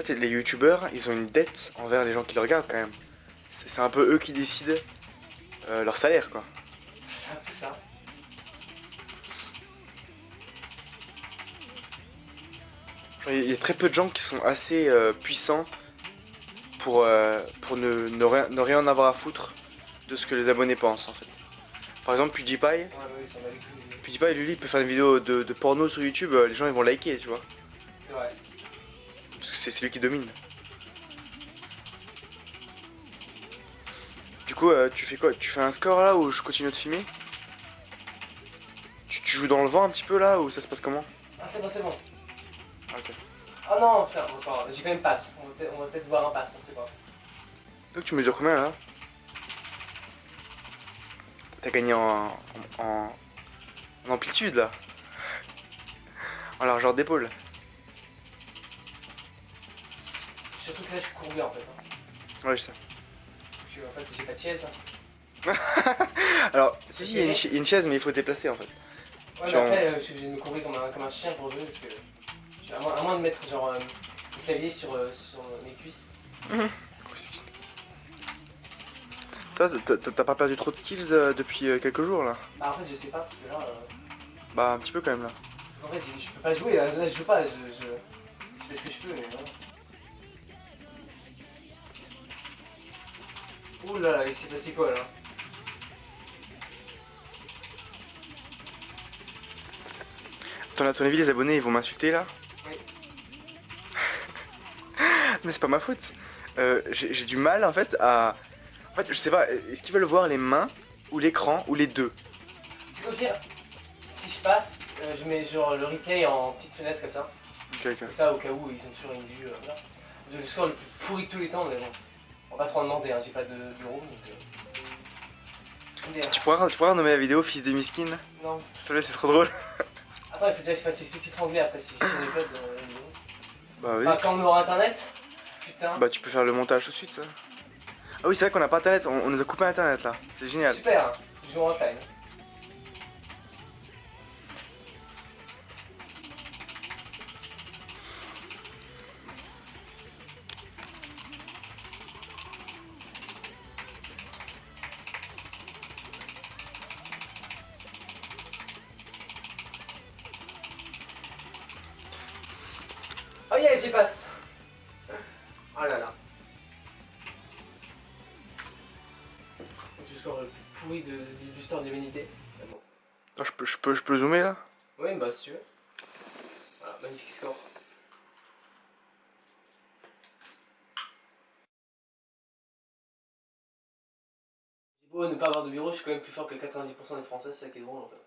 En fait, les youtubeurs, ils ont une dette envers les gens qui les regardent quand même. C'est un peu eux qui décident euh, leur salaire, quoi. C'est un peu ça. Il y a très peu de gens qui sont assez euh, puissants pour, euh, pour ne, ne, rien, ne, rien, avoir à foutre de ce que les abonnés pensent en fait. Par exemple PewDiePie, ouais, ouais, PewDiePie lui, il peut faire une vidéo de, de, porno sur YouTube, les gens ils vont liker tu vois. C'est vrai. C'est lui qui domine. Du coup, euh, tu fais quoi? Tu fais un score là ou je continue de filmer? Tu, tu, joues dans le vent un petit peu là ou ça se passe comment? Ah c'est bon, c'est bon. Ok. Oh non, putain, bon, j'ai quand même passe. On va peut-être voir un passe, on sait pas. Donc tu mesures combien là? T'as gagné en, en, en, amplitude là En largeur d'épaule Surtout que là je suis courbé en fait. Hein. Ouais je sais. Je, en fait j'ai pas de chaise. Alors si si il y, a une chaise mais il faut déplacer en fait. Ouais mais après euh, je suis obligé de me courber comme un, comme un chien pour jouer parce que... À moins, à moins, de mettre genre euh, le clavier sur, euh, sur mes cuisses. Ça, t'as pas perdu trop de skills euh, depuis euh, quelques jours là? Bah en fait je sais pas parce que là... Euh... Bah un petit peu quand même là. En fait je peux pas jouer, là, là je joue pas, je, je, je, fais ce que je peux mais. Ouh là là, il s'est passé quoi là Attends, à ton avis les abonnés ils vont m'insulter là Oui. mais c'est pas ma faute. Euh, J'ai du mal en fait à... En fait je sais pas, est-ce qu'ils veulent voir les mains ou l'écran ou les deux C'est quoi pire Si je passe, euh, je mets genre le replay en petite fenêtre comme ça. Ok ok. Comme ça au cas où ils ont toujours une vue euh, là. Le score le plus pourri de tous les temps mais bon. On va pas trop en demander, hein. j'ai pas de bureau donc... Euh... Tu pourras, tu pourras nommer la vidéo Fils de Miskin Non. S'il te plaît, c'est trop drôle. Attends, il faut déjà que je fasse les sous-titres anglais après si, si on dans la vidéo. Bah oui. Enfin, quand on aura internet Putain. Bah tu peux faire le montage tout de suite ça. Ah oui c'est vrai qu'on a pas internet, on, on, nous a coupé internet là, c'est génial. Super, hein. en offline. Yes, j'y passe Oh là là Du score le plus pourri de, du, du store de l'humanité. Bon. Ah, je, peux, je, peux, je peux zoomer là? Oui, bah si tu veux. Voilà, magnifique score. J'ai beau ne pas avoir de bureau, je suis quand même plus fort que 90% des Français, c'est ça qui est drôle en fait.